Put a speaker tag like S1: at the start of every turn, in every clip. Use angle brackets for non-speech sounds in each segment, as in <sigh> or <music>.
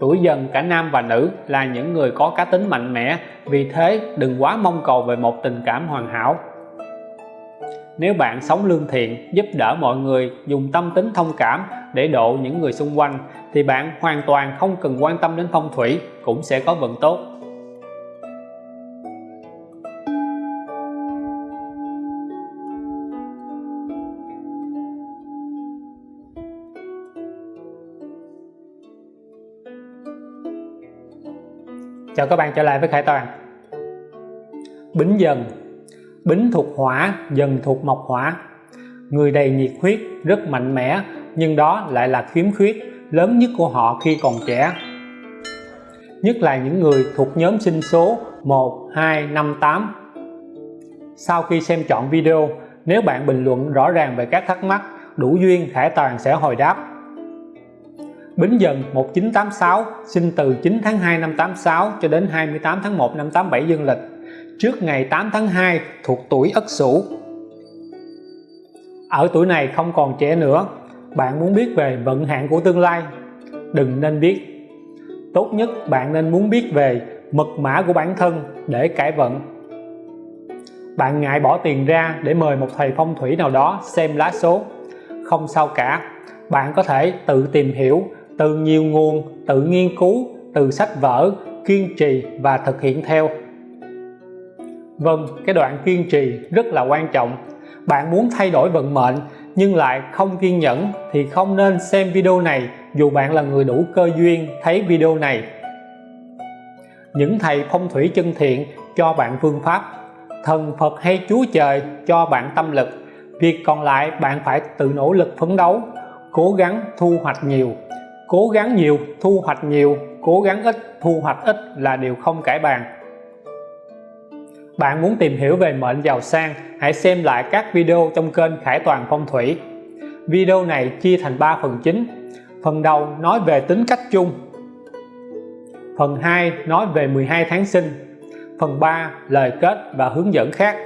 S1: tuổi dần cả nam và nữ là những người có cá tính mạnh mẽ, vì thế đừng quá mong cầu về một tình cảm hoàn hảo. Nếu bạn sống lương thiện, giúp đỡ mọi người, dùng tâm tính thông cảm để độ những người xung quanh, thì bạn hoàn toàn không cần quan tâm đến phong thủy, cũng sẽ có vận tốt. Chào các bạn trở lại với Khải Toàn. Bính dần. Bính thuộc hỏa, dần thuộc mộc hỏa. Người đầy nhiệt huyết, rất mạnh mẽ nhưng đó lại là khiếm khuyết lớn nhất của họ khi còn trẻ. Nhất là những người thuộc nhóm sinh số 1, 2, 5, 8 sau khi xem chọn video nếu bạn bình luận rõ ràng về các thắc mắc đủ duyên Khải Toàn sẽ hồi đáp. Bính Dần 1986 sinh từ 9 tháng 2 năm 86 cho đến 28 tháng 1 năm 87 dương lịch. Trước ngày 8 tháng 2 thuộc tuổi Ất Sửu ở tuổi này không còn trẻ nữa. Bạn muốn biết về vận hạn của tương lai, đừng nên biết. Tốt nhất bạn nên muốn biết về mật mã của bản thân để cải vận. Bạn ngại bỏ tiền ra để mời một thầy phong thủy nào đó xem lá số. Không sao cả, bạn có thể tự tìm hiểu từ nhiều nguồn tự nghiên cứu, từ sách vở, kiên trì và thực hiện theo. Vâng cái đoạn kiên trì rất là quan trọng. Bạn muốn thay đổi vận mệnh nhưng lại không kiên nhẫn thì không nên xem video này dù bạn là người đủ cơ duyên thấy video này. Những thầy phong thủy chân thiện cho bạn phương pháp, thần Phật hay Chúa Trời cho bạn tâm lực. Việc còn lại bạn phải tự nỗ lực phấn đấu, cố gắng thu hoạch nhiều cố gắng nhiều, thu hoạch nhiều, cố gắng ít, thu hoạch ít là điều không cải bàn. Bạn muốn tìm hiểu về mệnh giàu sang, hãy xem lại các video trong kênh Khải Toàn Phong Thủy. Video này chia thành 3 phần chính. Phần đầu nói về tính cách chung. Phần 2 nói về 12 tháng sinh. Phần 3 lời kết và hướng dẫn khác.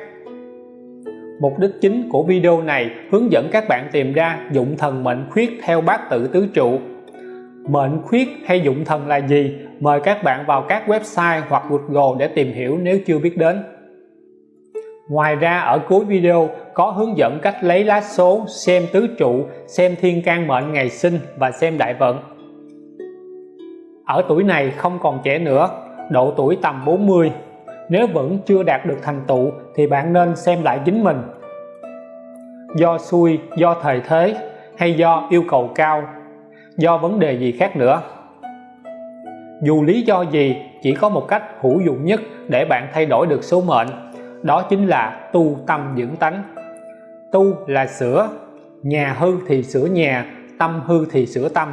S1: Mục đích chính của video này hướng dẫn các bạn tìm ra dụng thần mệnh khuyết theo bát tự tứ trụ mệnh khuyết hay dụng thần là gì mời các bạn vào các website hoặc Google để tìm hiểu nếu chưa biết đến Ngoài ra ở cuối video có hướng dẫn cách lấy lá số, xem tứ trụ, xem thiên can mệnh ngày sinh và xem đại vận. Ở tuổi này không còn trẻ nữa, độ tuổi tầm 40. Nếu vẫn chưa đạt được thành tựu thì bạn nên xem lại chính mình. Do xui, do thời thế hay do yêu cầu cao, do vấn đề gì khác nữa. Dù lý do gì, chỉ có một cách hữu dụng nhất để bạn thay đổi được số mệnh đó chính là tu tâm dưỡng tánh. Tu là sửa nhà hư thì sửa nhà tâm hư thì sửa tâm.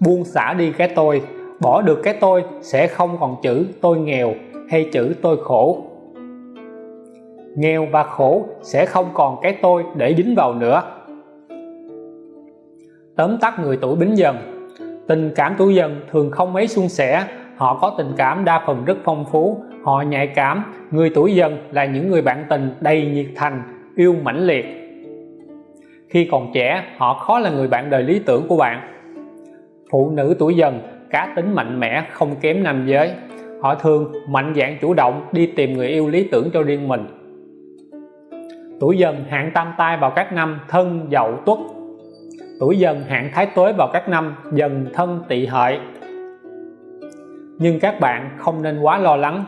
S1: Buông xả đi cái tôi bỏ được cái tôi sẽ không còn chữ tôi nghèo hay chữ tôi khổ. Nghèo và khổ sẽ không còn cái tôi để dính vào nữa tóm tắt người tuổi bính dần. Tình cảm tuổi dần thường không mấy suôn sẻ, họ có tình cảm đa phần rất phong phú, họ nhạy cảm, người tuổi dần là những người bạn tình đầy nhiệt thành, yêu mãnh liệt. Khi còn trẻ, họ khó là người bạn đời lý tưởng của bạn. Phụ nữ tuổi dần, cá tính mạnh mẽ, không kém nam giới. Họ thường mạnh dạn chủ động đi tìm người yêu lý tưởng cho riêng mình. Tuổi dần hạn tam tai vào các năm thân, dậu, tuất tuổi dần hạn thái tuế vào các năm, dần thân tỵ hợi. Nhưng các bạn không nên quá lo lắng,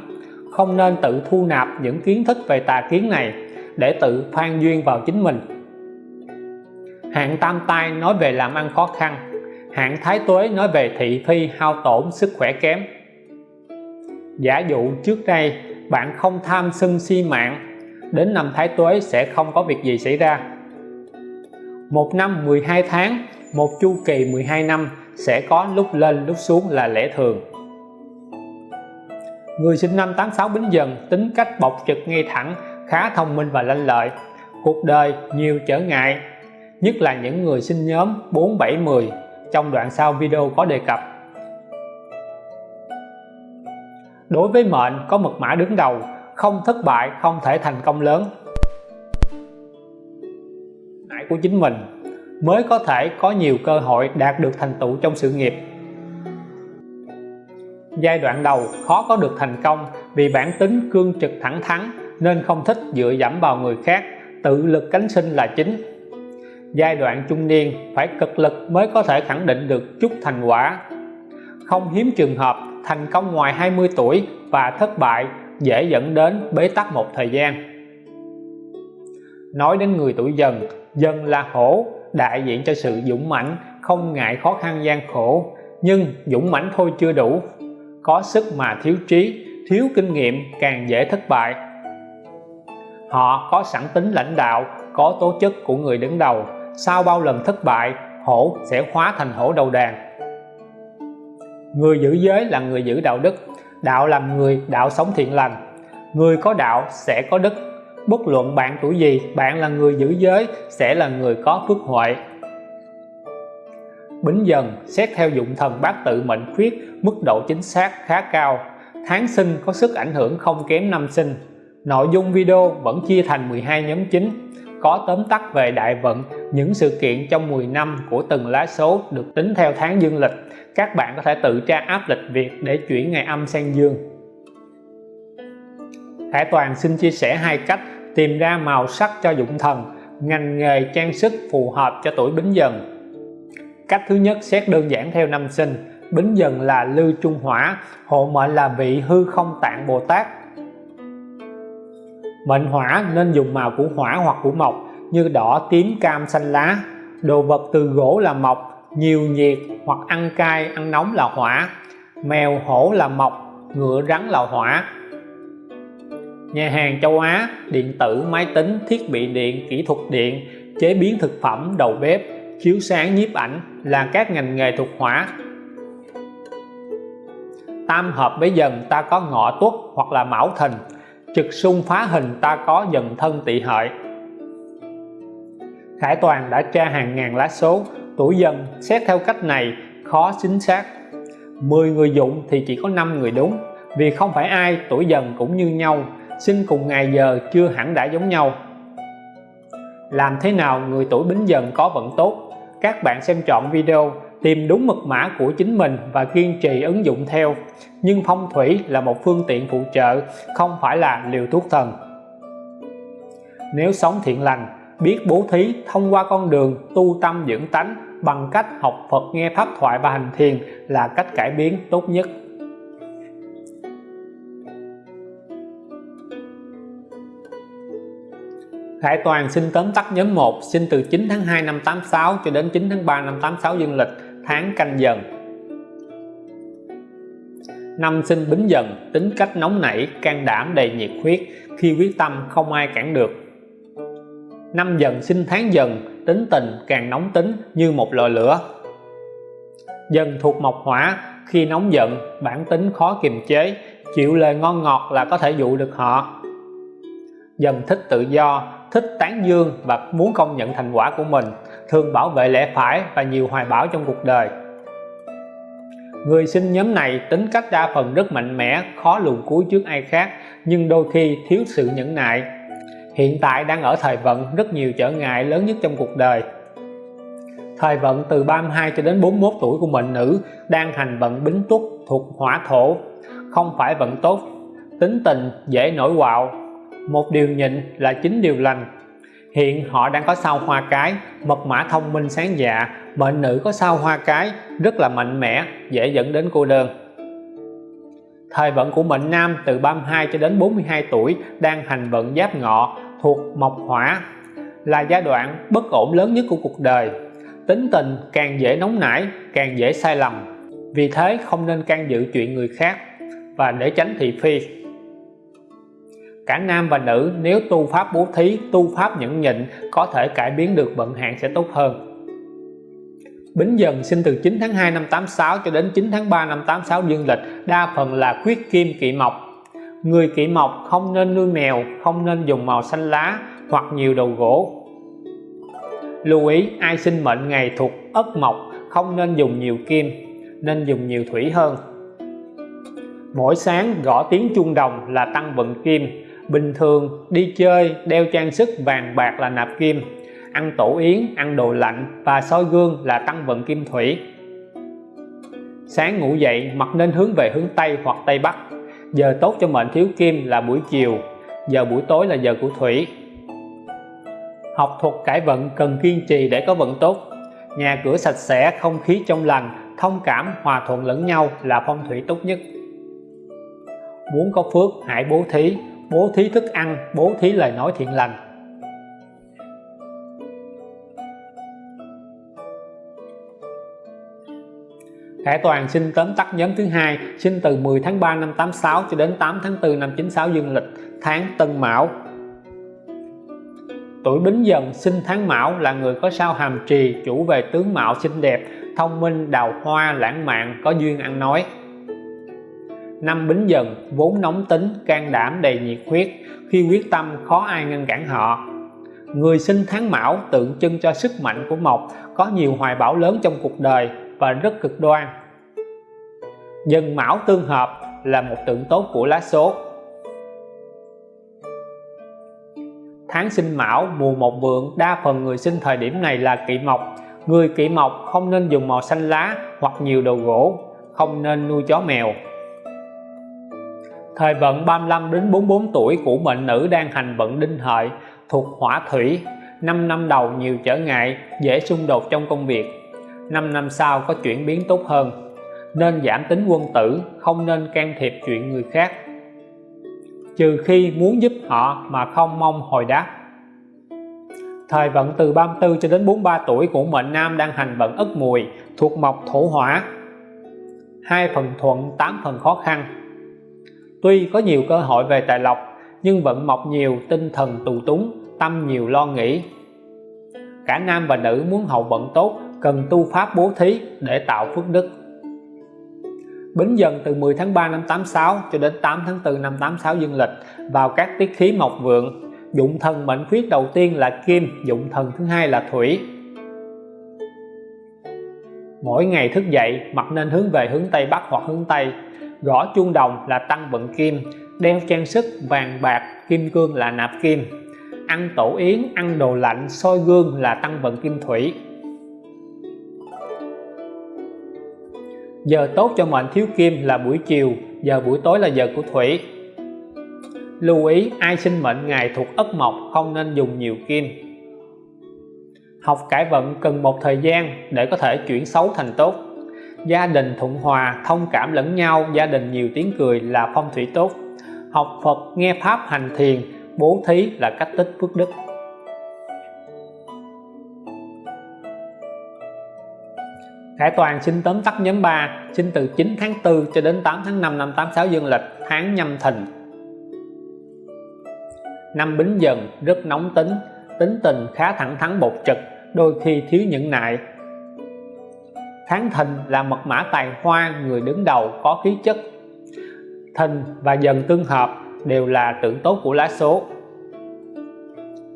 S1: không nên tự thu nạp những kiến thức về tà kiến này để tự phan duyên vào chính mình. Hạng tam tai nói về làm ăn khó khăn, hạng thái tuế nói về thị phi hao tổn sức khỏe kém. Giả dụ trước đây bạn không tham sân si mạng, đến năm thái tuế sẽ không có việc gì xảy ra một năm 12 tháng một chu kỳ 12 năm sẽ có lúc lên lúc xuống là lẽ thường Người sinh năm 86 Bính Dần tính cách bộc trực ngay thẳng, khá thông minh và lanh lợi. Cuộc đời nhiều trở ngại, nhất là những người sinh nhóm 4, 7, 10 trong đoạn sau video có đề cập. Đối với mệnh có mật mã đứng đầu, không thất bại không thể thành công lớn. Của chính mình mới có thể có nhiều cơ hội đạt được thành tựu trong sự nghiệp. Giai đoạn đầu, khó có được thành công vì bản tính cương trực thẳng thắn nên không thích dựa dẫm vào người khác, tự lực cánh sinh là chính. Giai đoạn trung niên, phải cực lực mới có thể khẳng định được chút thành quả. Không hiếm trường hợp thành công ngoài 20 tuổi và thất bại dễ dẫn đến bế tắc một thời gian. Nói đến người tuổi dần dần là hổ đại diện cho sự dũng mãnh, không ngại khó khăn gian khổ. Nhưng dũng mãnh thôi chưa đủ. Có sức mà thiếu trí, thiếu kinh nghiệm càng dễ thất bại. Họ có sẵn tính lãnh đạo, có tố chất của người đứng đầu. Sau bao lần thất bại, hổ sẽ hóa thành hổ đầu đàn. Người giữ giới là người giữ đạo đức. Đạo làm người, đạo sống thiện lành. Người có đạo sẽ có đức bất luận bạn tuổi gì, bạn là người giữ giới, sẽ là người có phước huệ. Bính dần, xét theo dụng thần bát tự mệnh khuyết, mức độ chính xác khá cao. Tháng sinh có sức ảnh hưởng không kém năm sinh. Nội dung video vẫn chia thành 12 nhóm chính. Có tóm tắt về đại vận, những sự kiện trong 10 năm của từng lá số được tính theo tháng dương lịch. Các bạn có thể tự tra áp lịch Việt để chuyển ngày âm sang dương. Hải Toàn xin chia sẻ hai cách tìm ra màu sắc cho dụng thần, ngành nghề trang sức phù hợp cho tuổi Bính Dần. Cách thứ nhất xét đơn giản theo năm sinh, Bính Dần là Lư Trung Hỏa, hộ mệnh là vị hư không tạng Bồ Tát. Mệnh hỏa nên dùng màu của hỏa hoặc của mộc như đỏ, tím, cam, xanh lá. Đồ vật từ gỗ là mộc, nhiều nhiệt hoặc ăn cay, ăn nóng là hỏa. Mèo hổ là mộc, ngựa rắn là hỏa nhà hàng châu Á, điện tử, máy tính, thiết bị điện, kỹ thuật điện, chế biến thực phẩm, đầu bếp, chiếu sáng, nhiếp ảnh là các ngành nghề thuộc hỏa tam hợp với dần ta có ngọ tuất hoặc là mão thìn, trực xung phá hình ta có dần thân tỵ hợi. Khải Toàn đã tra hàng ngàn lá số, tuổi dần, xét theo cách này khó chính xác. 10 người dụng thì chỉ có 5 người đúng, vì không phải ai, tuổi dần cũng như nhau sinh cùng ngày giờ chưa hẳn đã giống nhau. Làm thế nào người tuổi bính dần có vận tốt? Các bạn xem chọn video, tìm đúng mật mã của chính mình và kiên trì ứng dụng theo. Nhưng phong thủy là một phương tiện phụ trợ, không phải là liều thuốc thần. Nếu sống thiện lành, biết bố thí, thông qua con đường, tu tâm dưỡng tánh bằng cách học Phật nghe pháp thoại và hành thiền là cách cải biến tốt nhất. Khải Toàn xin tóm tắt nhóm 1 sinh từ 9 tháng 2 năm 86 cho đến 9 tháng 3 năm 86 dương lịch, tháng canh dần. Năm sinh bính dần, tính cách nóng nảy, can đảm, đầy nhiệt huyết, khi quyết tâm không ai cản được. Năm dần sinh tháng dần, tính tình càng nóng tính như một lò lửa. Dần thuộc mộc hỏa, khi nóng giận, bản tính khó kiềm chế, chịu lời ngon ngọt là có thể dụ được họ. Dần thích tự do thích tán dương và muốn công nhận thành quả của mình, thường bảo vệ lẽ phải và nhiều hoài bão trong cuộc đời. Người sinh nhóm này tính cách đa phần rất mạnh mẽ, khó lùn cuối trước ai khác, nhưng đôi khi thiếu sự nhẫn nại. Hiện tại đang ở thời vận, rất nhiều trở ngại lớn nhất trong cuộc đời. Thời vận từ 32 cho đến 41 tuổi của mệnh nữ đang hành vận bính tuất thuộc hỏa thổ, không phải vận tốt, tính tình dễ nổi quạo một điều nhịn là chính điều lành. Hiện họ đang có sao hoa cái mật mã thông minh sáng dạ mệnh nữ có sao hoa cái rất là mạnh mẽ, dễ dẫn đến cô đơn. Thời vận của mệnh nam từ 32 cho đến 42 tuổi đang hành vận giáp ngọ thuộc mộc hỏa là giai đoạn bất ổn lớn nhất của cuộc đời. Tính tình càng dễ nóng nảy, càng dễ sai lầm. Vì thế không nên can dự chuyện người khác và để tránh thị phi cả nam và nữ, nếu tu pháp bố thí, tu pháp nhẫn nhịn, có thể cải biến được vận hạn sẽ tốt hơn. Bính Dần sinh từ 9 tháng 2 năm 86 cho đến 9 tháng 3 năm 86 dương lịch, đa phần là khuyết kim kỵ mộc. Người kỵ mộc không nên nuôi mèo, không nên dùng màu xanh lá hoặc nhiều đầu gỗ. Lưu ý, ai sinh mệnh ngày thuộc ất mộc, không nên dùng nhiều kim, nên dùng nhiều thủy hơn. Mỗi sáng gõ tiếng chuông đồng là tăng vận kim bình thường, đi chơi, đeo trang sức vàng bạc là nạp kim. Ăn tổ yến, ăn đồ lạnh và soi gương là tăng vận kim thủy. Sáng ngủ dậy mặt nên hướng về hướng Tây hoặc Tây Bắc. Giờ tốt cho mệnh thiếu kim là buổi chiều, giờ buổi tối là giờ của thủy. Học thuật cải vận cần kiên trì để có vận tốt. Nhà cửa sạch sẽ, không khí trong lành, thông cảm, hòa thuận lẫn nhau là phong thủy tốt nhất. Muốn có phước, hãy bố thí bố thí thức ăn, bố thí lời nói thiện lành. Khải Toàn sinh tóm tắt nhóm thứ hai sinh từ 10 tháng 3 năm 86 cho đến 8 tháng 4 năm 96 dương lịch, tháng Tân Mão. Tuổi Bính Dần sinh tháng Mão là người có sao hàm trì, chủ về tướng mạo xinh đẹp, thông minh, đào hoa, lãng mạn, có duyên ăn nói năm Bính Dần vốn nóng tính, can đảm, đầy nhiệt huyết, khi quyết tâm khó ai ngăn cản họ. Người sinh tháng Mão tượng trưng cho sức mạnh của Mộc, có nhiều hoài bão lớn trong cuộc đời và rất cực đoan. Dần Mão tương hợp là một tượng tốt của lá số. Tháng sinh Mão, mùa một vượng, đa phần người sinh thời điểm này là kỵ mộc. Người kỵ mộc không nên dùng màu xanh lá hoặc nhiều đồ gỗ, không nên nuôi chó mèo thời vận 35 đến 44 tuổi của mệnh nữ đang hành vận đinh hợi thuộc hỏa thủy. 5 năm đầu nhiều trở ngại, dễ xung đột trong công việc. 5 năm sau có chuyển biến tốt hơn. Nên giảm tính quân tử, không nên can thiệp chuyện người khác. Trừ khi muốn giúp họ mà không mong hồi đáp. Thời vận từ 34 cho đến 43 tuổi của mệnh nam đang hành vận ất mùi thuộc mộc thổ hỏa. Hai phần thuận 8 phần khó khăn tuy có nhiều cơ hội về tài lộc, nhưng vận mộc nhiều tinh thần tù túng, tâm nhiều lo nghĩ. Cả nam và nữ muốn hậu vận tốt, cần tu pháp bố thí để tạo phước đức. Bính dần từ 10 tháng 3 năm 86 cho đến 8 tháng 4 năm 86 dương lịch, vào các tiết khí mộc vượng, dụng thần mệnh khuyết đầu tiên là kim, dụng thần thứ hai là thủy. Mỗi ngày thức dậy mặt nên hướng về hướng Tây Bắc hoặc hướng Tây gõ chuông đồng là tăng vận kim, đeo trang sức vàng bạc, kim cương là nạp kim. Ăn tổ yến, ăn đồ lạnh, soi gương là tăng vận kim thủy. Giờ tốt cho mệnh thiếu kim là buổi chiều, giờ buổi tối là giờ của thủy. Lưu ý, ai sinh mệnh ngày thuộc ất mộc không nên dùng nhiều kim. Học cải vận cần một thời gian để có thể chuyển xấu thành tốt gia đình thuận hòa thông cảm lẫn nhau, gia đình nhiều tiếng cười là phong thủy tốt. Học Phật, nghe Pháp hành thiền, bố thí là cách tích phước đức. Khải Toàn sinh tóm tắt nhóm 3 sinh từ 9 tháng 4 cho đến 8 tháng 5 năm 86 dương lịch, tháng nhâm thìn. Năm bính dần, rất nóng tính tính tình khá thẳng thắn bột trực, đôi khi thiếu nhẫn nại tháng thìn là mật mã tài hoa, người đứng đầu có khí chất. Thìn và dần tương hợp đều là tượng tốt của lá số.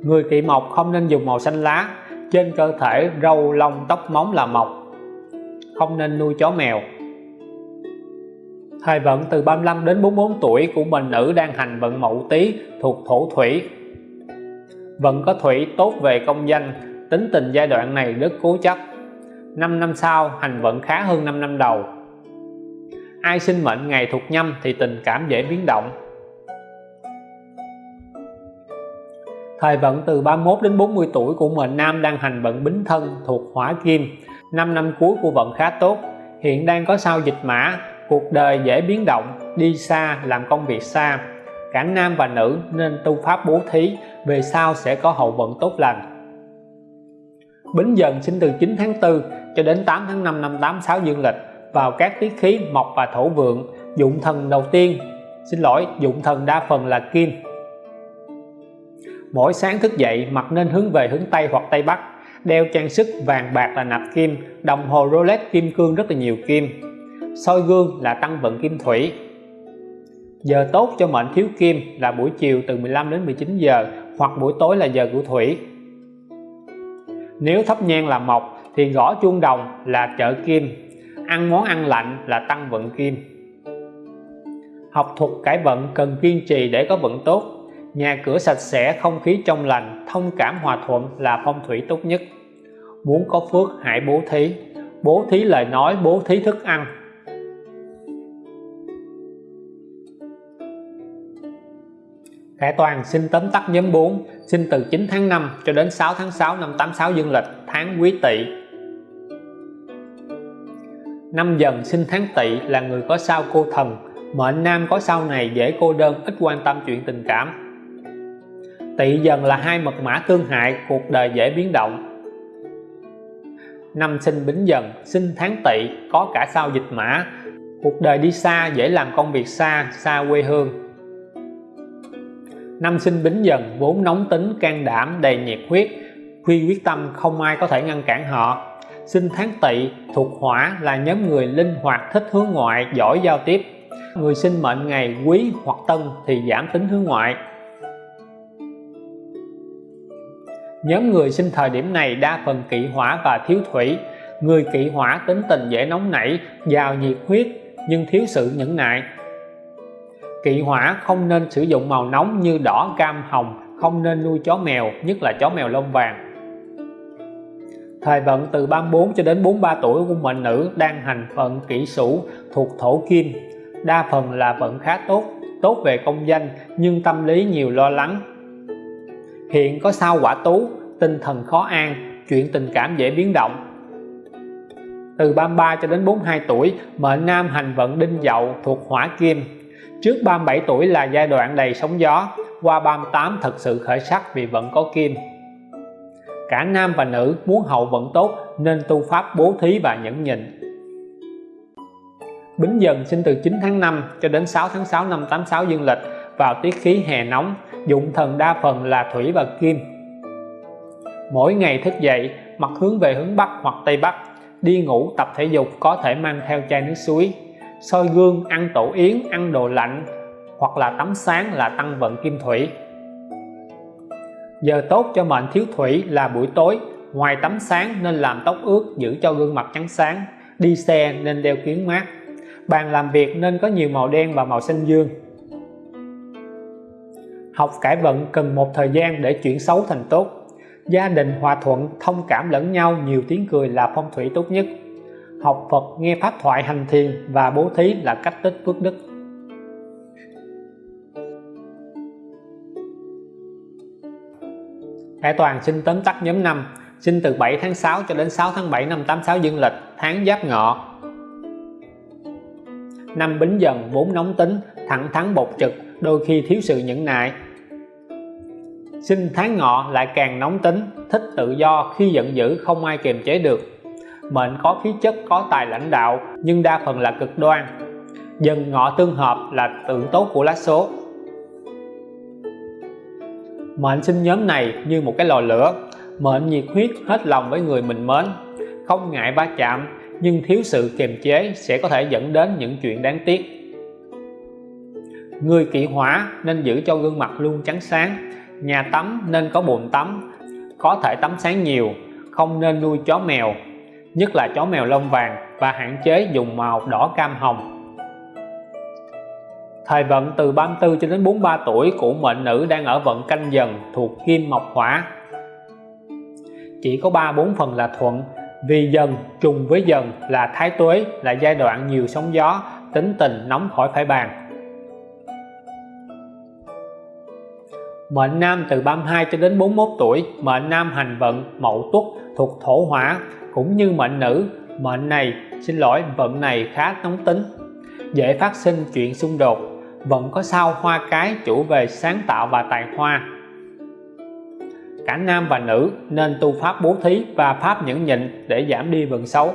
S1: Người kỵ mộc không nên dùng màu xanh lá, trên cơ thể râu lông tóc móng là mộc. Không nên nuôi chó mèo. Thời vận từ 35 đến 44 tuổi của mình nữ đang hành vận mậu tý thuộc thổ thủy. Vận có thủy tốt về công danh, tính tình giai đoạn này rất cố chấp. 5 năm sau hành vận khá hơn 5 năm đầu. Ai sinh mệnh ngày thuộc nhâm thì tình cảm dễ biến động. Thời vận từ 31 đến 40 tuổi của mệnh nam đang hành vận bính thân thuộc hỏa kim. 5 năm cuối của vận khá tốt. Hiện đang có sao dịch mã. Cuộc đời dễ biến động, đi xa, làm công việc xa. Cả nam và nữ nên tu pháp bố thí, về sau sẽ có hậu vận tốt lành. Bính Dần sinh từ 9 tháng 4 cho đến 8 tháng 5 năm 86 dương lịch vào các tiết khí mộc và thổ vượng, dụng thần đầu tiên. Xin lỗi, dụng thần đa phần là kim. Mỗi sáng thức dậy mặt nên hướng về hướng Tây hoặc Tây Bắc, đeo trang sức vàng bạc là nạp kim, đồng hồ Rolex kim cương rất là nhiều kim. Soi gương là tăng vận kim thủy. Giờ tốt cho mệnh thiếu kim là buổi chiều từ 15 đến 19 giờ hoặc buổi tối là giờ của thủy nếu thấp nhang là mộc, thì gõ chuông đồng là trợ kim. Ăn món ăn lạnh là tăng vận kim. Học thuật cải vận cần kiên trì để có vận tốt. Nhà cửa sạch sẽ, không khí trong lành, thông cảm hòa thuận là phong thủy tốt nhất. Muốn có phước, hãy bố thí. Bố thí lời nói, bố thí thức ăn. Khải Toàn xin tóm tắt nhóm 4 sinh từ 9 tháng 5 cho đến 6 tháng 6 năm 86 dương lịch, tháng quý tỵ. Năm dần sinh tháng tỵ là người có sao cô thần mệnh nam có sao này dễ cô đơn, ít quan tâm chuyện tình cảm. Tỵ dần là hai mật mã tương hại, cuộc đời dễ biến động. Năm sinh bính dần sinh tháng tỵ, có cả sao dịch mã. Cuộc đời đi xa dễ làm công việc xa xa quê hương năm sinh bính dần, vốn nóng tính, can đảm, đầy nhiệt huyết khi quyết tâm, không ai có thể ngăn cản họ. Sinh tháng tỵ thuộc hỏa là nhóm người linh hoạt, thích hướng ngoại, giỏi giao tiếp. Người sinh mệnh ngày quý hoặc tân thì giảm tính hướng ngoại. Nhóm người sinh thời điểm này đa phần kỵ hỏa và thiếu thủy. Người kỵ hỏa tính tình dễ nóng nảy, giàu nhiệt huyết, nhưng thiếu sự nhẫn nại kỵ hỏa không nên sử dụng màu nóng như đỏ, cam, hồng, không nên nuôi chó mèo, nhất là chó mèo lông vàng. Thời vận từ 34 cho đến 43 tuổi của mệnh nữ đang hành vận kỷ sửu thuộc thổ kim. Đa phần là vận khá tốt tốt về công danh, nhưng tâm lý nhiều lo lắng. Hiện có sao quả tú, tinh thần khó an, chuyện tình cảm dễ biến động. Từ 33 cho đến 42 tuổi, mệnh nam hành vận đinh dậu thuộc hỏa kim trước 37 tuổi là giai đoạn đầy sóng gió, qua 38 thật sự khởi sắc vì vẫn có kim. Cả nam và nữ muốn hậu vận tốt, nên tu pháp bố thí và nhẫn nhịn. Bính Dần sinh từ 9 tháng 5 cho đến 6 tháng 6 năm 86 dương lịch, vào tiết khí hè nóng, dụng thần đa phần là thủy và kim. Mỗi ngày thức dậy mặt hướng về hướng Bắc hoặc Tây Bắc, đi ngủ tập thể dục có thể mang theo chai nước suối soi gương, ăn tổ yến, ăn đồ lạnh, hoặc là tắm sáng là tăng vận kim thủy. Giờ tốt cho mệnh thiếu thủy là buổi tối. Ngoài tắm sáng nên làm tóc ướt, giữ cho gương mặt trắng sáng. Đi xe nên đeo kiến mát. Bàn làm việc nên có nhiều màu đen và màu xanh dương. Học cải vận cần một thời gian để chuyển xấu thành tốt. Gia đình, hòa thuận, thông cảm lẫn nhau, nhiều tiếng cười là phong thủy tốt nhất học Phật, nghe pháp thoại, hành thiền và bố thí là cách tích phước đức. Hải Toàn xin tóm tắt nhóm 5 sinh từ 7 tháng 6 cho đến 6 tháng 7 năm 86 dương lịch, tháng Giáp Ngọ. Năm Bính Dần, vốn nóng tính, thẳng thắn bột trực, đôi khi thiếu sự nhẫn nại. Sinh tháng Ngọ lại càng nóng tính, thích tự do, khi giận dữ, không ai kiềm chế được mệnh có khí chất, có tài lãnh đạo, nhưng đa phần là cực đoan. Dần ngọ tương hợp là tượng tốt của lá số. Mệnh sinh nhóm này như một cái lò lửa. Mệnh nhiệt huyết hết lòng với người mình mến. Không ngại va chạm, nhưng thiếu sự kiềm chế sẽ có thể dẫn đến những chuyện đáng tiếc. Người kỵ hỏa nên giữ cho gương mặt luôn trắng sáng. Nhà tắm nên có bồn tắm, có thể tắm sáng nhiều, không nên nuôi chó mèo nhất là chó mèo lông vàng và hạn chế dùng màu đỏ cam hồng Thời vận từ 34 cho đến 43 tuổi của mệnh nữ đang ở vận canh dần thuộc kim mộc hỏa. Chỉ có 3-4 phần là thuận, vì dần trùng với dần là thái tuế là giai đoạn nhiều sóng gió, tính tình nóng khỏi phải bàn. Mệnh nam từ 32 cho đến 41 tuổi, mệnh nam hành vận mậu tuất thuộc thổ hỏa, cũng như mệnh nữ, mệnh này, xin lỗi, vận này khá nóng tính, dễ phát sinh chuyện xung đột, Vận có sao hoa cái chủ về sáng tạo và tài hoa. Cả nam và nữ nên tu pháp bố thí và pháp nhẫn nhịn để giảm đi vận xấu.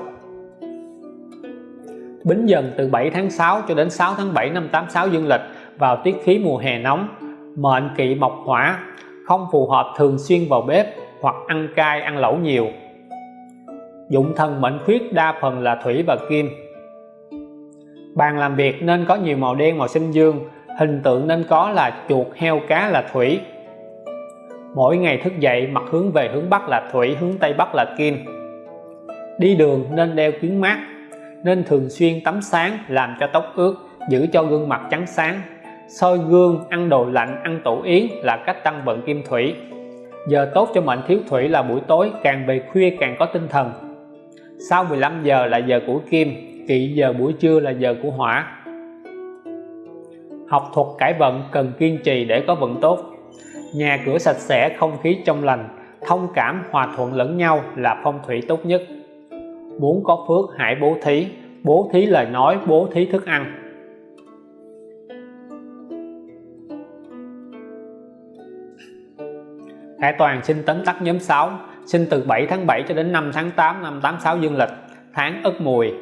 S1: Bính dần từ 7 tháng 6 cho đến 6 tháng 7 năm 86 dương lịch vào tiết khí mùa hè nóng mệnh kỵ mộc hỏa không phù hợp thường xuyên vào bếp hoặc ăn cay, ăn lẩu nhiều. Dụng thần mệnh khuyết đa phần là thủy và kim. Bàn làm việc nên có nhiều màu đen, màu xanh dương, hình tượng nên có là chuột, heo, cá là thủy. Mỗi ngày thức dậy mặt hướng về hướng Bắc là thủy, hướng Tây Bắc là kim. Đi đường nên đeo kính mát, nên thường xuyên tắm sáng, làm cho tóc ướt, giữ cho gương mặt trắng sáng soi gương, ăn đồ lạnh, ăn tổ yến là cách tăng vận kim thủy. Giờ tốt cho mệnh thiếu thủy là buổi tối, càng về khuya càng có tinh thần. Sau 15 giờ là giờ của kim, kỵ giờ buổi trưa là giờ của hỏa. Học thuật cải vận cần kiên trì để có vận tốt. Nhà cửa sạch sẽ, không khí trong lành, thông cảm, hòa thuận lẫn nhau là phong thủy tốt nhất. Muốn có phước, hãy bố thí. Bố thí lời nói, bố thí thức ăn. Khải Toàn sinh tấn tắc nhóm 6 sinh từ 7 tháng 7 cho đến 5 tháng 8 năm 86 dương lịch. Tháng Ất Mùi.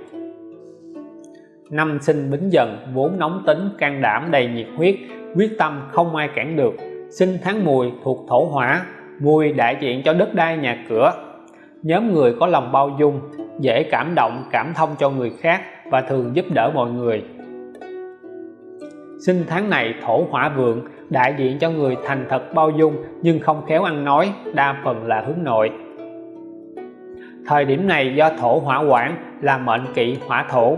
S1: Năm sinh Bính Dần, vốn nóng tính, can đảm, đầy nhiệt huyết. Quyết tâm không ai cản được. Sinh tháng Mùi thuộc thổ hỏa. Mùi đại diện cho đất đai, nhà cửa. Nhóm người có lòng bao dung, dễ cảm động, cảm thông cho người khác và thường giúp đỡ mọi người. Sinh tháng này thổ hỏa vượng đại diện cho người thành thật bao dung, nhưng không khéo ăn nói, đa phần là hướng nội. Thời điểm này do thổ hỏa quản là mệnh kỵ hỏa thổ.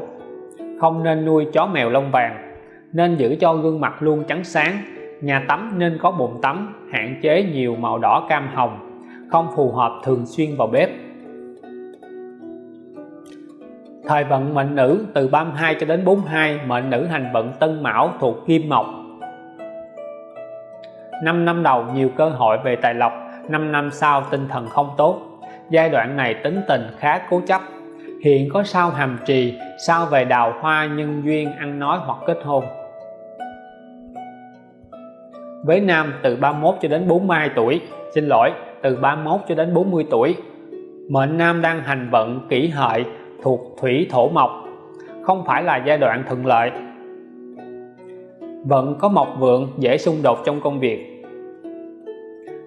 S1: Không nên nuôi chó mèo lông vàng, nên giữ cho gương mặt luôn trắng sáng. Nhà tắm nên có bồn tắm, hạn chế nhiều màu đỏ cam hồng, không phù hợp thường xuyên vào bếp. Thời vận mệnh nữ từ 32 cho đến 42 mệnh nữ hành vận tân mão thuộc kim mộc. 5 năm đầu, nhiều cơ hội về tài lộc. 5 năm sau, tinh thần không tốt. Giai đoạn này tính tình khá cố chấp. Hiện có sao hàm trì, sao về đào hoa nhân duyên ăn nói hoặc kết hôn. Với nam từ 31 cho đến 42 tuổi. Xin lỗi, từ 31 cho đến 40 tuổi. Mệnh nam đang hành vận kỷ hợi thuộc thủy thổ mộc. Không phải là giai đoạn thuận lợi vận có mộc vượng dễ xung đột trong công việc.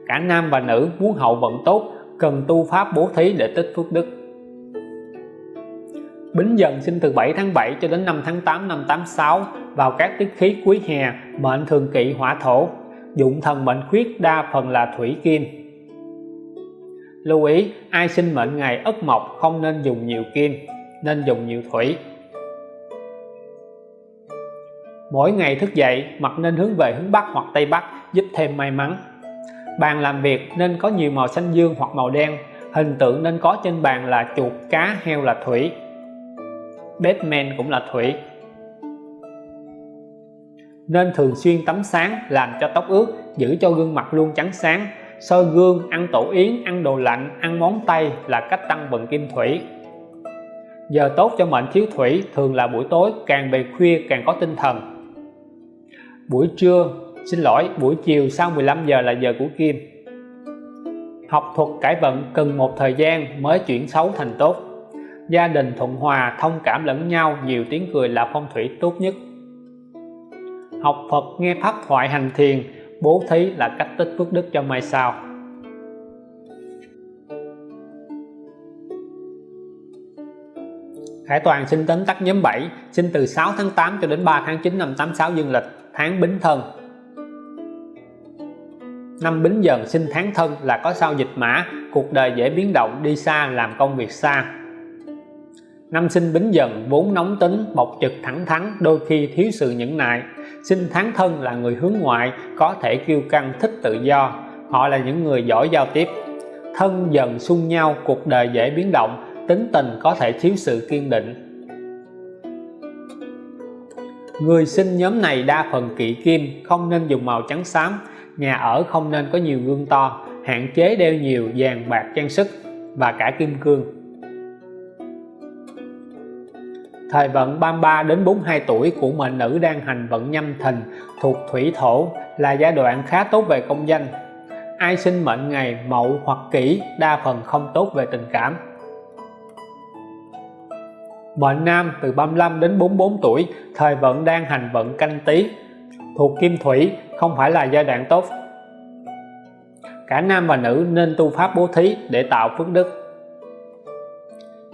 S1: Cả nam và nữ muốn hậu vận tốt, cần tu pháp bố thí để tích phước đức. Bính Dần sinh từ 7 tháng 7 cho đến 5 tháng 8 năm 86 vào các tiết khí cuối hè, mệnh thường kỵ hỏa thổ. Dụng thần mệnh khuyết đa phần là thủy kim. Lưu ý, ai sinh mệnh ngày ất mộc không nên dùng nhiều kim, nên dùng nhiều thủy mỗi ngày thức dậy mặt nên hướng về hướng Bắc hoặc Tây Bắc, giúp thêm may mắn. Bàn làm việc nên có nhiều màu xanh dương hoặc màu đen, hình tượng nên có trên bàn là chuột, cá, heo là thủy. Batman cũng là thủy. Nên thường xuyên tắm sáng, làm cho tóc ướt, giữ cho gương mặt luôn trắng sáng. Soi gương, ăn tổ yến, ăn đồ lạnh, ăn món tây là cách tăng vận kim thủy. Giờ tốt cho mệnh thiếu thủy, thường là buổi tối, càng về khuya càng có tinh thần buổi trưa, xin lỗi, buổi chiều sau 15 giờ là giờ của kim. Học thuật cải vận cần một thời gian mới chuyển xấu thành tốt. Gia đình thuận hòa thông cảm lẫn nhau, nhiều tiếng cười là phong thủy tốt nhất. Học Phật nghe pháp thoại hành thiền, bố thí là cách tích phước đức cho mai sau. Khải Toàn sinh tấn tắc nhóm 7 sinh từ 6 tháng 8 cho đến 3 tháng 9 năm 86 dương lịch tháng Bính Thân. Năm Bính Dần sinh tháng Thân là có sao dịch mã, cuộc đời dễ biến động, đi xa, làm công việc xa. Năm sinh Bính Dần vốn nóng tính, bộc trực thẳng thắn, đôi khi thiếu sự nhẫn nại. Sinh tháng thân là người hướng ngoại, có thể kiêu căng, thích tự do. Họ là những người giỏi giao tiếp. Thân dần xung nhau, cuộc đời dễ biến động, tính tình có thể thiếu sự kiên định người sinh nhóm này đa phần kỵ kim, không nên dùng màu trắng xám nhà ở không nên có nhiều gương to, hạn chế đeo nhiều vàng bạc trang sức và cả kim cương Thời vận 33 đến 42 tuổi của mệnh nữ đang hành vận nhâm thìn thuộc thủy thổ là giai đoạn khá tốt về công danh. Ai sinh mệnh ngày mậu hoặc kỷ đa phần không tốt về tình cảm. Mệnh nam từ 35 đến 44 tuổi, thời vận đang hành vận canh tí, thuộc kim thủy không phải là giai đoạn tốt. Cả nam và nữ nên tu pháp bố thí để tạo phước đức.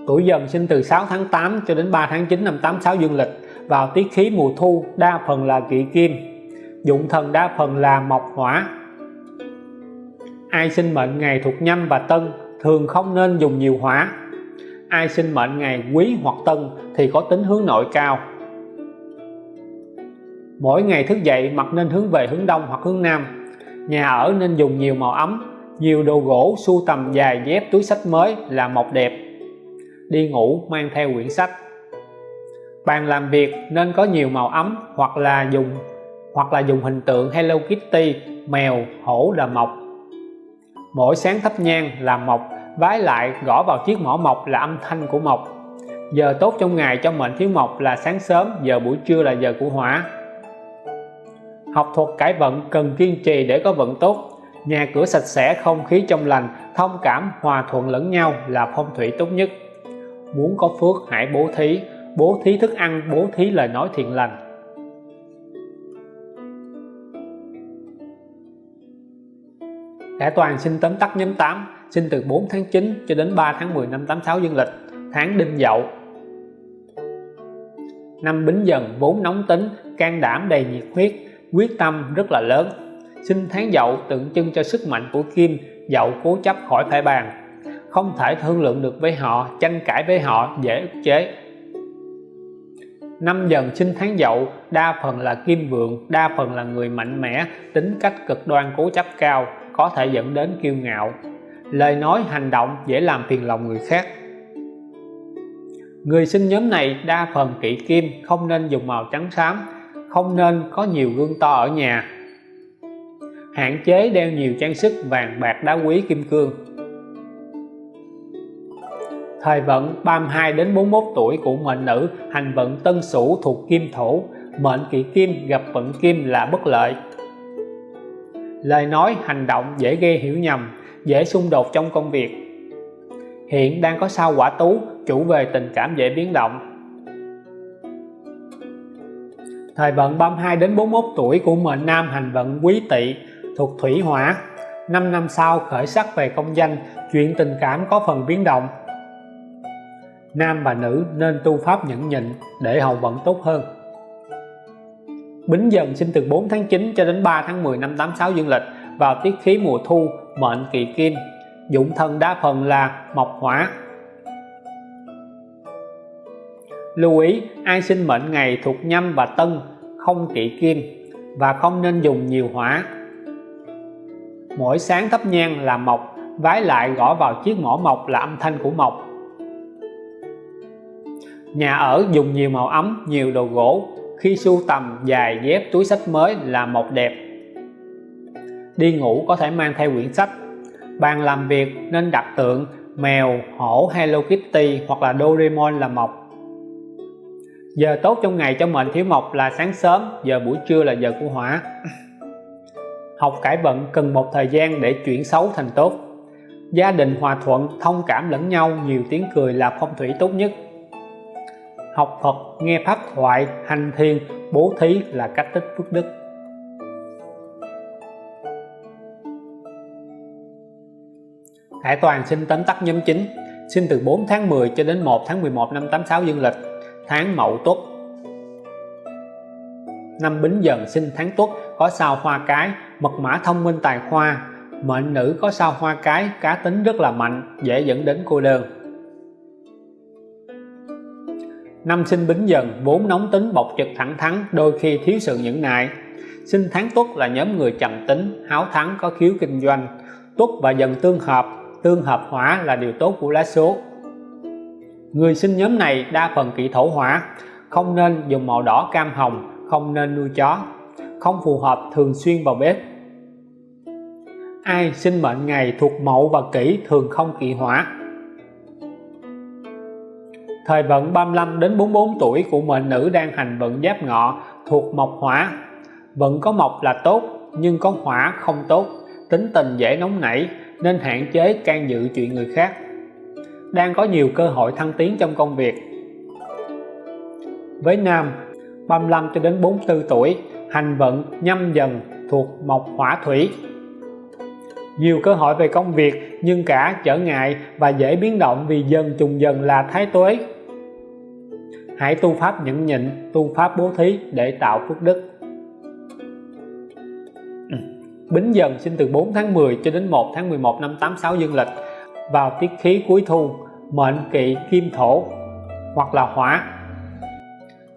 S1: Tuổi dần sinh từ 6 tháng 8 cho đến 3 tháng 9 năm 86 dương lịch vào tiết khí mùa thu đa phần là kỵ kim dụng thần đa phần là mộc hỏa ai sinh mệnh ngày thuộc nhâm và tân thường không nên dùng nhiều hỏa ai sinh mệnh ngày quý hoặc tân thì có tính hướng nội cao. Mỗi ngày thức dậy mặt nên hướng về hướng đông hoặc hướng nam. Nhà ở nên dùng nhiều màu ấm, nhiều đồ gỗ, sưu tầm dài dép, túi sách mới là mộc đẹp. Đi ngủ mang theo quyển sách. Bàn làm việc nên có nhiều màu ấm hoặc là dùng, hoặc là dùng hình tượng Hello Kitty, mèo, hổ là mộc. Mỗi sáng thắp nhang là mộc vái lại gõ vào chiếc mỏ mộc là âm thanh của mộc. Giờ tốt trong ngày cho mệnh thiếu mộc là sáng sớm, giờ buổi trưa là giờ của hỏa. Học thuật cải vận cần kiên trì để có vận tốt. Nhà cửa sạch sẽ, không khí trong lành, thông cảm, hòa thuận lẫn nhau là phong thủy tốt nhất. Muốn có phước, hãy bố thí. Bố thí thức ăn, bố thí lời nói thiện lành. Cả toàn xin tóm tắt nhóm 8 sinh từ 4 tháng 9 cho đến 3 tháng 10 năm 86 dương lịch, tháng đinh dậu. Năm bính dần vốn nóng tính, can đảm đầy nhiệt huyết, quyết tâm rất là lớn. Sinh tháng dậu tượng trưng cho sức mạnh của kim, dậu cố chấp khỏi phải bàn. Không thể thương lượng được với họ, tranh cãi với họ, dễ ức chế. Năm dần sinh tháng dậu, đa phần là kim vượng, đa phần là người mạnh mẽ, tính cách cực đoan, cố chấp cao, có thể dẫn đến kiêu ngạo lời nói hành động dễ làm phiền lòng người khác. Người sinh nhóm này đa phần kỵ kim, không nên dùng màu trắng xám, không nên có nhiều gương to ở nhà. Hạn chế đeo nhiều trang sức vàng bạc đá quý kim cương. Thời vận 32 đến 41 tuổi của mệnh nữ, hành vận tân sửu thuộc kim thổ, mệnh kỵ kim gặp vận kim là bất lợi. Lời nói hành động dễ gây hiểu nhầm dễ xung đột trong công việc. Hiện đang có sao quả tú chủ về tình cảm dễ biến động. Thời vận 32 đến 41 tuổi của mệnh nam hành vận quý tỵ thuộc thủy hỏa 5 năm sau khởi sắc về công danh, chuyện tình cảm có phần biến động. Nam và nữ nên tu pháp nhẫn nhịn để hậu vận tốt hơn. Bính Dần sinh từ 4 tháng 9 cho đến 3 tháng 10 năm 86 dương lịch vào tiết khí mùa thu mệnh kỵ kim, dụng thân đa phần là mộc hỏa. Lưu ý, ai sinh mệnh ngày thuộc nhâm và tân không kỵ kim và không nên dùng nhiều hỏa. Mỗi sáng thắp nhang là mộc, vái lại gõ vào chiếc mỏ mộc là âm thanh của mộc. Nhà ở dùng nhiều màu ấm, nhiều đồ gỗ, khi sưu tầm dài dép túi sách mới là mộc đẹp đi ngủ có thể mang theo quyển sách. Bàn làm việc nên đặt tượng, mèo, hổ, Hello Kitty hoặc là Doraemon là mộc. Giờ tốt trong ngày cho mệnh thiếu mộc là sáng sớm, giờ buổi trưa là giờ của hỏa. <clears throat> Học cải vận cần một thời gian để chuyển xấu thành tốt. Gia đình hòa thuận, thông cảm lẫn nhau, nhiều tiếng cười là phong thủy tốt nhất. Học Phật, nghe pháp thoại, hành thiền, bố thí là cách tích phước đức. Hải Toàn xin tóm tắt nhóm 9 sinh từ 4 tháng 10 cho đến 1 tháng 11 năm 86 dương lịch. Tháng Mậu Tuất. Năm Bính Dần sinh tháng Tuất, có sao hoa cái, mật mã thông minh tài khoa mệnh nữ có sao hoa cái, cá tính rất là mạnh, dễ dẫn đến cô đơn. Năm sinh Bính Dần, vốn nóng tính, bộc trực thẳng thắn, đôi khi thiếu sự nhẫn nại. Sinh tháng Tuất là nhóm người trầm tính, háo thắng, có khiếu kinh doanh. Tuất và Dần tương hợp tương hợp hỏa là điều tốt của lá số. Người sinh nhóm này đa phần kỵ thổ hỏa không nên dùng màu đỏ cam hồng, không nên nuôi chó, không phù hợp thường xuyên vào bếp. Ai sinh mệnh ngày thuộc mậu và kỷ thường không kỵ hỏa thời vận 35 đến 44 tuổi của mệnh nữ đang hành vận giáp ngọ thuộc mộc hỏa. Vận có mộc là tốt, nhưng có hỏa không tốt, tính tình dễ nóng nảy nên hạn chế can dự chuyện người khác. Đang có nhiều cơ hội thăng tiến trong công việc. Với nam 35 cho đến 44 tuổi, hành vận, nhâm dần thuộc mộc hỏa thủy. Nhiều cơ hội về công việc, nhưng cả trở ngại và dễ biến động vì dần trùng dần là thái tuế. Hãy tu pháp nhẫn nhịn, tu pháp bố thí để tạo phước đức. Bính Dần sinh từ 4 tháng 10 cho đến 1 tháng 11 năm 86 dương lịch. Vào tiết khí cuối thu, mệnh kỵ kim thổ, hoặc là hỏa.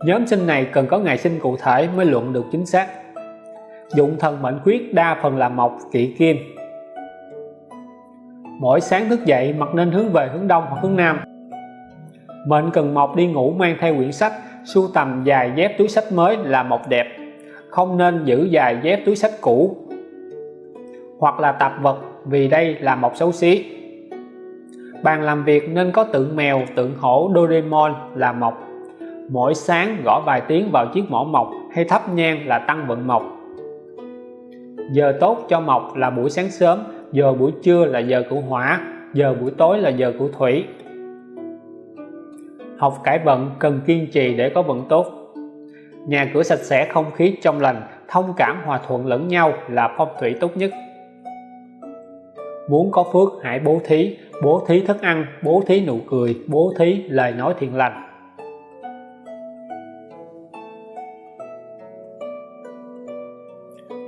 S1: Nhóm sinh này cần có ngày sinh cụ thể mới luận được chính xác. Dụng thần mệnh khuyết đa phần là mộc, kỵ kim. Mỗi sáng thức dậy mặt nên hướng về hướng đông hoặc hướng nam. Mệnh cần mộc đi ngủ mang theo quyển sách, sưu tầm dài dép túi sách mới là mộc đẹp. Không nên giữ dài dép túi sách cũ hoặc là tạp vật vì đây là mộc xấu xí. Bàn làm việc nên có tượng mèo, tượng hổ, Doraemon là mộc mỗi sáng gõ vài tiếng vào chiếc mỏ mộc hay thắp nhang là tăng vận mộc giờ tốt cho mộc là buổi sáng sớm, giờ buổi trưa là giờ của hỏa, giờ buổi tối là giờ của thủy. Học cải vận cần kiên trì để có vận tốt. Nhà cửa sạch sẽ, không khí trong lành, thông cảm hòa thuận lẫn nhau là phong thủy tốt nhất muốn có phước, hãy bố thí. Bố thí thức ăn, bố thí nụ cười, bố thí lời nói thiện lành.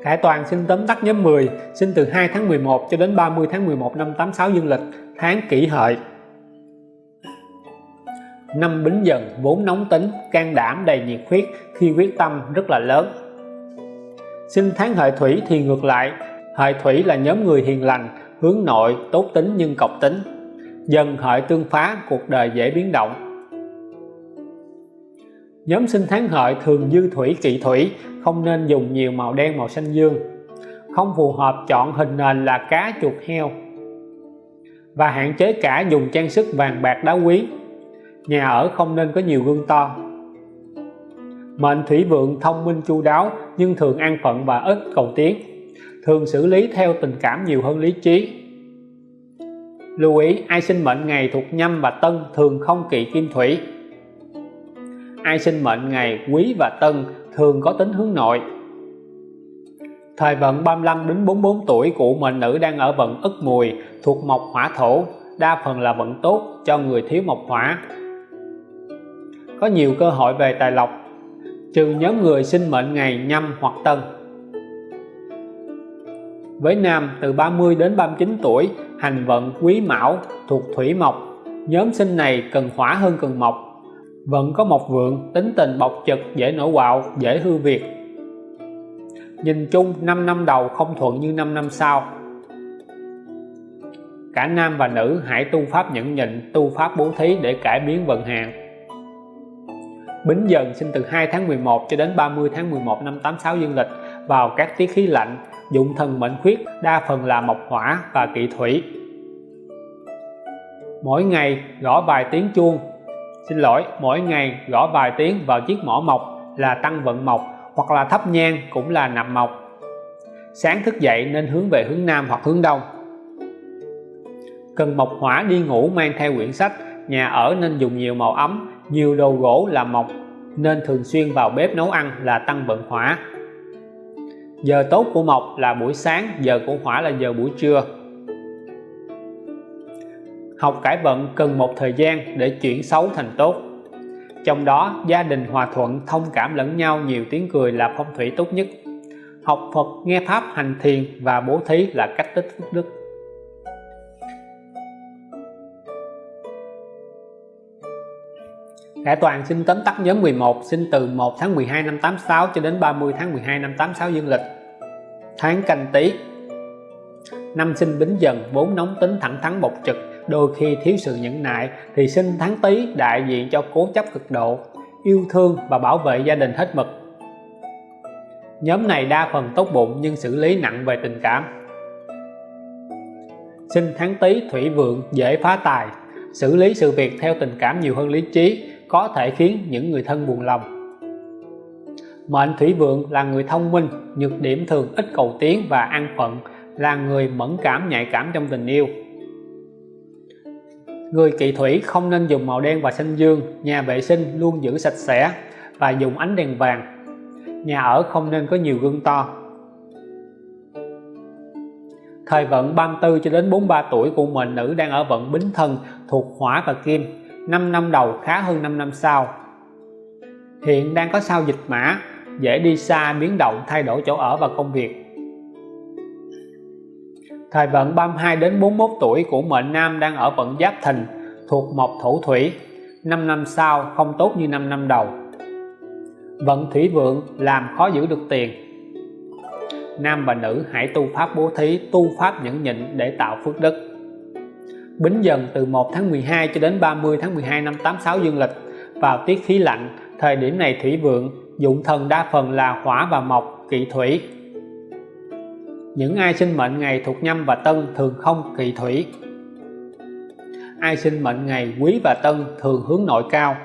S1: Khải Toàn xin tóm tắt nhóm 10 sinh từ 2 tháng 11 cho đến 30 tháng 11 năm 86 dương lịch, tháng kỷ hợi. Năm bính dần, vốn nóng tính, can đảm, đầy nhiệt huyết, khi quyết tâm rất là lớn. Sinh tháng hợi thủy thì ngược lại, hợi thủy là nhóm người hiền lành hướng nội tốt tính nhưng cọc tính, dần hợi tương phá cuộc đời dễ biến động. Nhóm sinh tháng hợi thường dư thủy, kỵ thủy, không nên dùng nhiều màu đen, màu xanh dương. Không phù hợp chọn hình nền là cá chuột heo. Và hạn chế cả dùng trang sức vàng bạc đá quý. Nhà ở không nên có nhiều gương to. Mệnh thủy vượng thông minh chu đáo nhưng thường an phận và ít cầu tiến thường xử lý theo tình cảm nhiều hơn lý trí. Lưu ý, ai sinh mệnh ngày thuộc nhâm và tân thường không kỵ kim thủy. Ai sinh mệnh ngày quý và tân thường có tính hướng nội. Thời vận 35 đến 44 tuổi của mệnh nữ đang ở vận ất mùi thuộc mộc hỏa thổ, đa phần là vận tốt cho người thiếu mộc hỏa. Có nhiều cơ hội về tài lộc. Trừ nhóm người sinh mệnh ngày nhâm hoặc tân với nam từ 30 đến 39 tuổi, hành vận quý mão, thuộc thủy mộc. Nhóm sinh này cần hỏa hơn cần mộc. Vẫn có mộc vượng, tính tình bộc trực, dễ nổi quạo, dễ hư việc nhìn chung 5 năm đầu không thuận như 5 năm sau. Cả nam và nữ hãy tu pháp nhẫn nhịn, tu pháp bố thí để cải biến vận hạn. Bính Dần sinh từ 2 tháng 11 cho đến 30 tháng 11 năm 86 dương lịch vào các tiết khí lạnh dụng thần mệnh khuyết, đa phần là mộc hỏa và kỵ thủy. Mỗi ngày gõ vài tiếng chuông. Xin lỗi, mỗi ngày gõ vài tiếng vào chiếc mỏ mộc là tăng vận mộc hoặc là thắp nhang cũng là nạp mộc. Sáng thức dậy nên hướng về hướng Nam hoặc hướng Đông. Cần mộc hỏa đi ngủ mang theo quyển sách, nhà ở nên dùng nhiều màu ấm, nhiều đồ gỗ là mộc, nên thường xuyên vào bếp nấu ăn là tăng vận hỏa giờ tốt của mộc là buổi sáng, giờ của hỏa là giờ buổi trưa. Học cải vận cần một thời gian để chuyển xấu thành tốt. Trong đó, gia đình hòa thuận, thông cảm lẫn nhau, nhiều tiếng cười là phong thủy tốt nhất. Học Phật, nghe Pháp hành thiền và bố thí là cách tích phước đức. Cả Toàn xin tóm tắt nhóm 11 sinh từ 1 tháng 12 năm 86 cho đến 30 tháng 12 năm 86 dương lịch. Tháng canh tí. Năm sinh bính dần vốn nóng tính thẳng thắn bộc trực. Đôi khi thiếu sự nhẫn nại thì sinh tháng tý đại diện cho cố chấp cực độ, yêu thương và bảo vệ gia đình hết mực. Nhóm này đa phần tốt bụng nhưng xử lý nặng về tình cảm. Sinh tháng tý thủy vượng dễ phá tài, xử lý sự việc theo tình cảm nhiều hơn lý trí có thể khiến những người thân buồn lòng. Mệnh thủy vượng là người thông minh, nhược điểm thường ít cầu tiến và an phận, là người mẫn cảm, nhạy cảm trong tình yêu. Người kỵ thủy không nên dùng màu đen và xanh dương, nhà vệ sinh luôn giữ sạch sẽ và dùng ánh đèn vàng. Nhà ở không nên có nhiều gương to. Thời vận 34 cho đến 43 tuổi của mệnh nữ đang ở vận bính thân thuộc hỏa và kim. 5 năm đầu khá hơn 5 năm sau. Hiện đang có sao dịch mã, dễ đi xa, biến động, thay đổi chỗ ở và công việc. Thời vận 32 đến 41 tuổi của mệnh nam đang ở vận giáp thìn thuộc mộc thổ thủy. 5 năm sau, không tốt như 5 năm đầu. Vận thủy vượng làm khó giữ được tiền. Nam và nữ hãy tu pháp bố thí, tu pháp nhẫn nhịn để tạo phước đức. Bính dần từ 1 tháng 12 cho đến 30 tháng 12 năm 86 dương lịch. Vào tiết khí lạnh, thời điểm này thủy vượng, dụng thần đa phần là hỏa và mộc, kỵ thủy. Những ai sinh mệnh ngày thuộc nhâm và tân thường không kỵ thủy. Ai sinh mệnh ngày quý và tân thường hướng nội cao.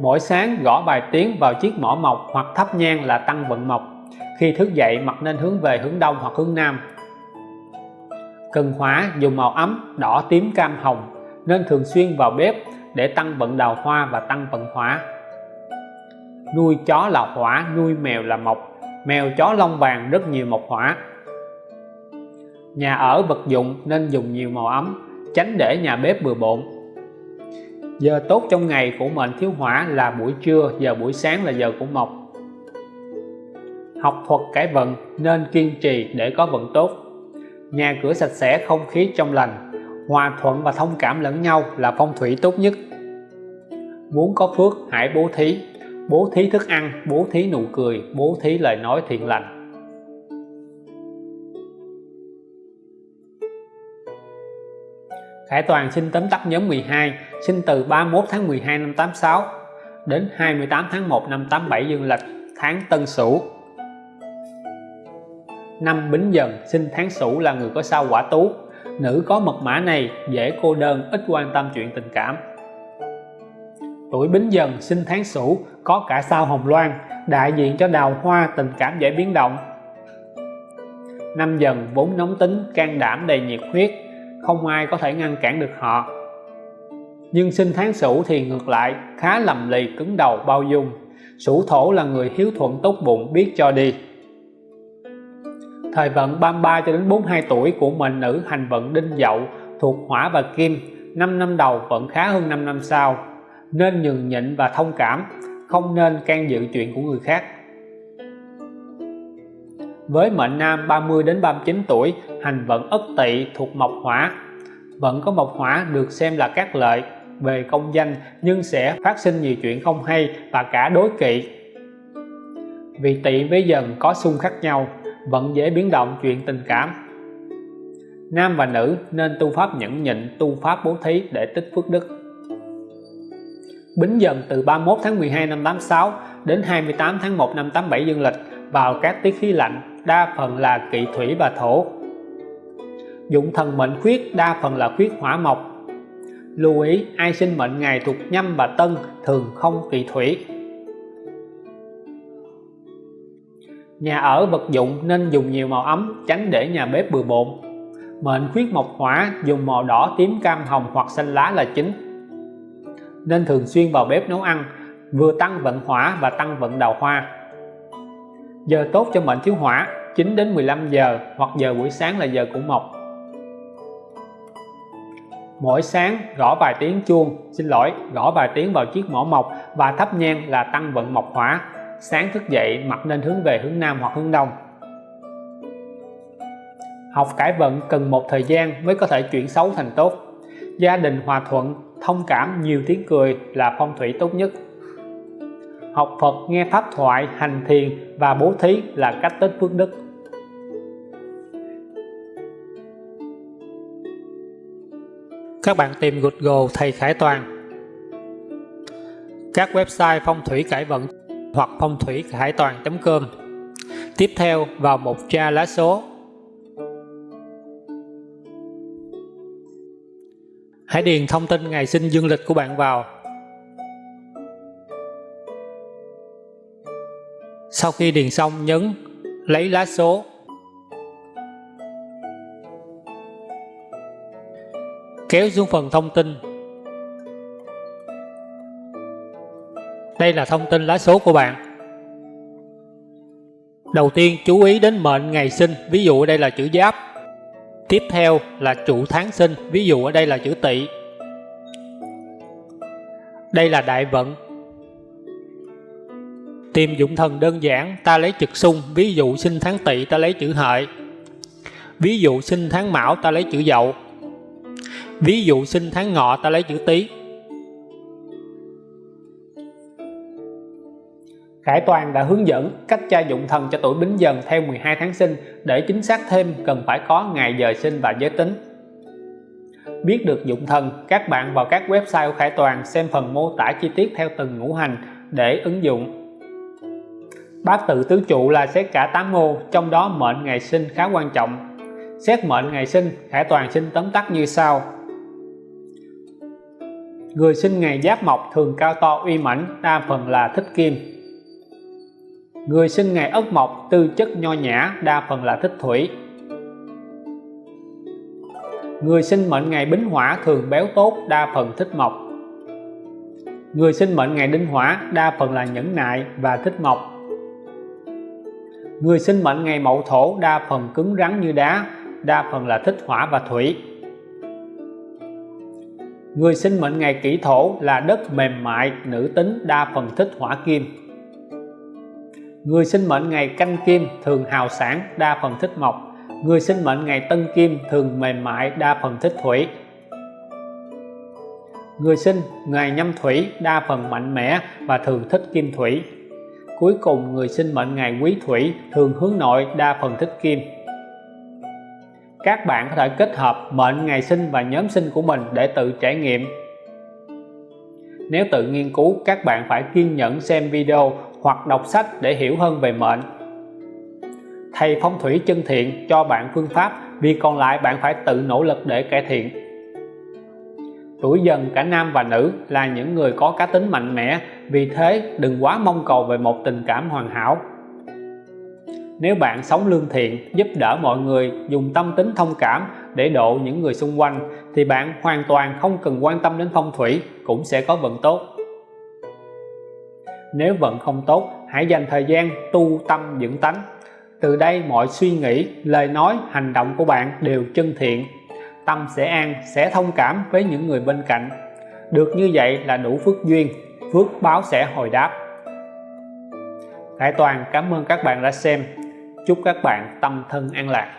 S1: Mỗi sáng gõ bài tiếng vào chiếc mỏ mộc hoặc thắp nhang là tăng vận mộc. Khi thức dậy mặt nên hướng về hướng đông hoặc hướng nam cần hóa, dùng màu ấm, đỏ, tím, cam, hồng, nên thường xuyên vào bếp để tăng vận đào hoa và tăng vận hỏa. Nuôi chó là hỏa, nuôi mèo là mộc. Mèo, chó, lông vàng rất nhiều mộc hỏa. Nhà ở vật dụng nên dùng nhiều màu ấm, tránh để nhà bếp bừa bộn. Giờ tốt trong ngày của mệnh thiếu hỏa là buổi trưa, giờ buổi sáng là giờ của mộc. Học thuật cải vận nên kiên trì để có vận tốt nhà cửa sạch sẽ, không khí trong lành. Hòa thuận và thông cảm lẫn nhau là phong thủy tốt nhất. Muốn có phước, hãy bố thí. Bố thí thức ăn, bố thí nụ cười, bố thí lời nói thiện lành. Khải Toàn xin tóm tắt nhóm 12 sinh từ 31 tháng 12 năm 86 đến 28 tháng 1 năm 87 dương lịch, tháng Tân Sửu năm Bính Dần sinh tháng Sửu là người có sao quả tú. Nữ có mật mã này dễ cô đơn, ít quan tâm chuyện tình cảm. Tuổi Bính Dần sinh tháng Sửu có cả sao Hồng Loan, đại diện cho đào hoa tình cảm dễ biến động. Năm Dần vốn nóng tính, can đảm, đầy nhiệt huyết, không ai có thể ngăn cản được họ. Nhưng sinh tháng Sửu thì ngược lại, khá lầm lì, cứng đầu, bao dung. Sửu thổ là người hiếu thuận tốt bụng, biết cho đi thời vận 33 cho đến 42 tuổi của mệnh nữ hành vận đinh dậu thuộc hỏa và kim 5 năm đầu vẫn khá hơn 5 năm sau. Nên nhường nhịn và thông cảm, không nên can dự chuyện của người khác. Với mệnh nam 30 đến 39 tuổi, hành vận ất tỵ thuộc mộc hỏa. Vận có mộc hỏa được xem là các lợi về công danh, nhưng sẽ phát sinh nhiều chuyện không hay và cả đối kỵ. Vì tỵ với dần có xung khắc nhau vẫn dễ biến động chuyện tình cảm. Nam và nữ nên tu pháp nhẫn nhịn, tu pháp bố thí để tích phước đức. Bính dần từ 31 tháng 12 năm 86 đến 28 tháng 1 năm 87 dương lịch, vào các tiết khí lạnh, đa phần là kỵ thủy và thổ. Dụng thần mệnh khuyết, đa phần là khuyết hỏa mộc. Lưu ý, ai sinh mệnh ngày thuộc nhâm và tân thường không kỵ thủy. Nhà ở vật dụng nên dùng nhiều màu ấm, tránh để nhà bếp bừa bộn. Mệnh khuyết mộc hỏa dùng màu đỏ, tím, cam, hồng hoặc xanh lá là chính. Nên thường xuyên vào bếp nấu ăn, vừa tăng vận hỏa và tăng vận đào hoa. Giờ tốt cho mệnh thiếu hỏa 9 đến 15 giờ hoặc giờ buổi sáng là giờ của mộc. Mỗi sáng gõ vài tiếng chuông, xin lỗi, gõ vài tiếng vào chiếc mỏ mộc và thắp nhang là tăng vận mộc hỏa sáng thức dậy, mặt nên hướng về hướng Nam hoặc hướng Đông. Học cải vận cần một thời gian mới có thể chuyển xấu thành tốt. Gia đình hòa thuận, thông cảm, nhiều tiếng cười là phong thủy tốt nhất. Học Phật, nghe pháp thoại, hành thiền và bố thí là cách tích phước đức. Các bạn tìm Google thầy Khải Toàn. Các website phong thủy cải vận hoặc phong thủy hải toàn.com Tiếp theo, vào mục tra lá số. Hãy điền thông tin ngày sinh dương lịch của bạn vào. Sau khi điền xong, nhấn lấy lá số. Kéo xuống phần thông tin. Đây là thông tin lá số của bạn. Đầu tiên chú ý đến mệnh ngày sinh, ví dụ ở đây là chữ giáp. Tiếp theo là trụ tháng sinh, ví dụ ở đây là chữ tỵ. Đây là đại vận. Tìm dụng thần đơn giản, ta lấy trực xung, ví dụ sinh tháng tỵ ta lấy chữ hợi. Ví dụ sinh tháng mão ta lấy chữ dậu. Ví dụ sinh tháng ngọ ta lấy chữ tý. Khải Toàn đã hướng dẫn cách tra dụng thần cho tuổi Bính Dần theo 12 tháng sinh để chính xác thêm cần phải có ngày giờ sinh và giới tính. Biết được dụng thần, các bạn vào các website của Khải Toàn xem phần mô tả chi tiết theo từng ngũ hành để ứng dụng. Bát tự tứ trụ là xét cả 8 mô, trong đó mệnh ngày sinh khá quan trọng. Xét mệnh ngày sinh Khải Toàn xin tóm tắt như sau. Người sinh ngày giáp mộc thường cao to uy mãnh đa phần là thích kim người sinh ngày ất mộc, tư chất nho nhã, đa phần là thích thủy. Người sinh mệnh ngày bính hỏa thường béo tốt, đa phần thích mộc. Người sinh mệnh ngày đinh hỏa, đa phần là nhẫn nại và thích mộc. Người sinh mệnh ngày mậu thổ, đa phần cứng rắn như đá, đa phần là thích hỏa và thủy. Người sinh mệnh ngày kỷ thổ là đất mềm mại, nữ tính, đa phần thích hỏa kim người sinh mệnh ngày canh kim thường hào sản đa phần thích mộc. Người sinh mệnh ngày tân kim thường mềm mại, đa phần thích thủy. Người sinh ngày nhâm thủy, đa phần mạnh mẽ và thường thích kim thủy. Cuối cùng, người sinh mệnh ngày quý thủy thường hướng nội, đa phần thích kim. Các bạn có thể kết hợp mệnh ngày sinh và nhóm sinh của mình để tự trải nghiệm. Nếu tự nghiên cứu, các bạn phải kiên nhẫn xem video hoặc đọc sách để hiểu hơn về mệnh. Thầy phong thủy chân thiện cho bạn phương pháp vì còn lại bạn phải tự nỗ lực để cải thiện. Tuổi dần cả nam và nữ là những người có cá tính mạnh mẽ, vì thế đừng quá mong cầu về một tình cảm hoàn hảo. Nếu bạn sống lương thiện, giúp đỡ mọi người, dùng tâm tính thông cảm để độ những người xung quanh, thì bạn hoàn toàn không cần quan tâm đến phong thủy, cũng sẽ có vận tốt nếu vận không tốt, hãy dành thời gian tu tâm dưỡng tánh. Từ đây mọi suy nghĩ, lời nói, hành động của bạn đều chân thiện. Tâm sẽ an, sẽ thông cảm với những người bên cạnh. Được như vậy là đủ phước duyên, phước báo sẽ hồi đáp. Hải Toàn, cảm ơn các bạn đã xem. Chúc các bạn tâm thân an lạc.